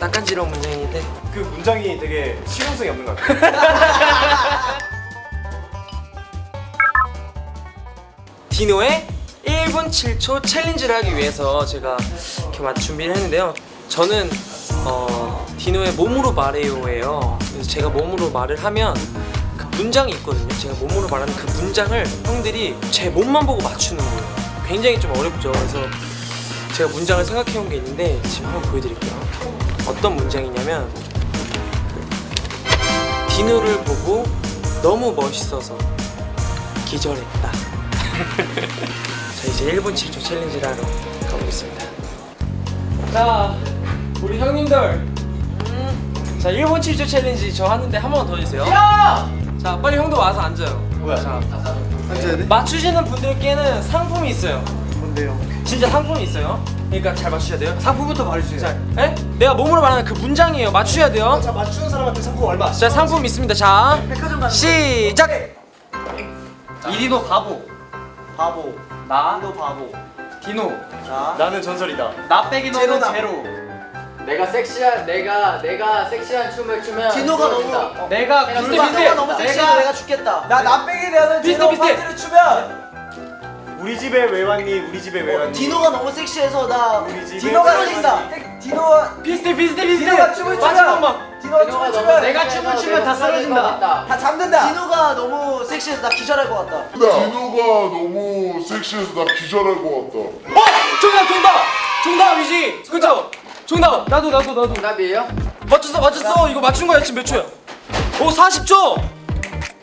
낯간지러운 문장인데 그 문장이 되게 실용성이 없는 것 같아요. 디노의 1분 7초 챌린지를 하기 위해서 제가 이렇게 막 준비를 했는데요. 저는 어, 디노의 몸으로 말해요예요. 그래서 제가 몸으로 말을 하면 그 문장이 있거든요. 제가 몸으로 말하는 그 문장을 형들이 제 몸만 보고 맞추는 거예요. 굉장히 좀 어렵죠. 그래서 제가 문장을 생각해 온 게 있는데 지금 한번 보여드릴게요. 어떤 문장이냐면 그 디노를 보고 너무 멋있어서 기절했다. 자 이제 1분 7초 챌린지를 하러 가보겠습니다 자 우리 형님들 자 1분 7초 챌린지 저 하는데 한 번 더 해주세요 자 빨리 형도 와서 앉아요 뭐야? 자, 앉아야 돼? 맞추시는 분들께는 상품이 있어요 뭔데요? 진짜 상품이 있어요 그러니까 잘 맞추셔야 돼요 상품부터 말해주세요. 자, 에? 내가 몸으로 말하는 그 문장이에요 맞추셔야 돼요 자 맞추는 사람한테 상품 얼마? 자 상품 있습니다 자 백화점 가는 시작 이리도 바보 바보. 나너 바보. 디노 자. 나는 전설이다. 나 빼기 너는 제로다. 제로 내가 섹시한 내가 내가 섹시한 춤을 추면 디노가 너무-. 어. 내가 내가 비슷해 굴 비슷해 디노가 너무 섹시해서 내가 죽겠다. 나 나 빼기 되는 제로 비슷해. 파티를 추면 집에 왜 왔니? 우리 집에 왜 왔니? 디노가 너무 섹시해서 나 우리 집에 디노가 왜 섹시다. 디노가 비슷해 비슷해 비슷해 디노가 춤을 추면 디노가 춤을 추면 내가 춤을 추면 다 쓰러진다. 다 잠든다. 디노가 너무 섹시해서 나 기절할 것 같다. 디노가 너무 섹시해서 나 기절할 것 같다. 어! 정답 정답! 정답이지! 그쵸? 정답! 나도 나도 나도 정답이에요? 맞췄어 맞췄어 이거 맞춘 거야 지금 몇 초야? 오 40초!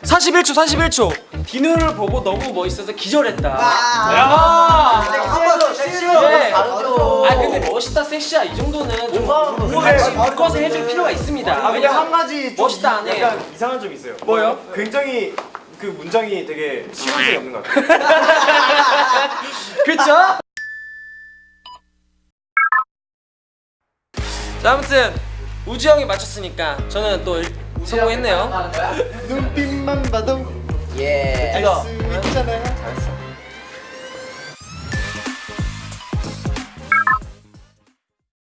41초 41초 디노를 보고 너무 멋있어서 기절했다 야! 한번 섹시해서 예. 아 근데 멋있다 섹시야 이 정도는 좀 같이 묶어서 해줄 필요가 있습니다 아 근데 한 가지 좀 멋있다 안 해. 약간 이상한 점이 있어요. 뭐요? 굉장히 그 문장이 되게 실용성이 없는 것 같아요. 그쵸? 자 아무튼 우지 형이 맞췄으니까 저는 또 일- 성공했네요 예. 이거 있잖아요.